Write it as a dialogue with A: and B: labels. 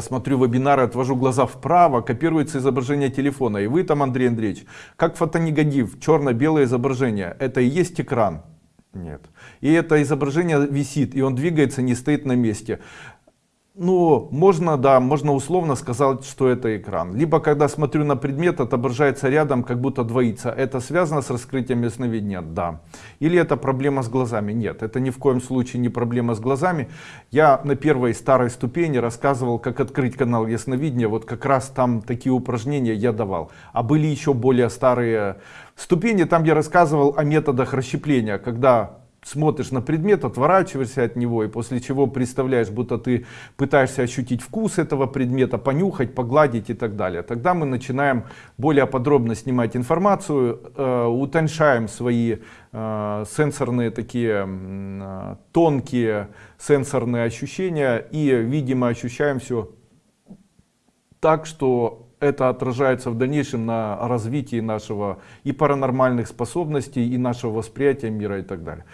A: Смотрю вебинары, отвожу глаза вправо, копируется изображение телефона. И вы там, Андрей Андреевич, как фотонегатив, черно-белое изображение. Это и есть экран? Нет. И это изображение висит, и он двигается, не стоит на месте. Ну, можно, да, можно условно сказать, что это экран. Либо, когда смотрю на предмет, отображается рядом, как будто двоится. Это связано с раскрытием ясновидения? Да. Или это проблема с глазами? Нет, это ни в коем случае не проблема с глазами. Я на первой старой ступени рассказывал, как открыть канал ясновидения. Вот как раз там такие упражнения я давал. А были еще более старые ступени, там я рассказывал о методах расщепления, когда смотришь на предмет, отворачиваешься от него, и после чего представляешь, будто ты пытаешься ощутить вкус этого предмета, понюхать, погладить и так далее. Тогда мы начинаем более подробно снимать информацию, э, свои э, сенсорные такие э, тонкие сенсорные ощущения и, видимо, ощущаем все так, что это отражается в дальнейшем на развитии нашего и паранормальных способностей, и нашего восприятия мира и так далее.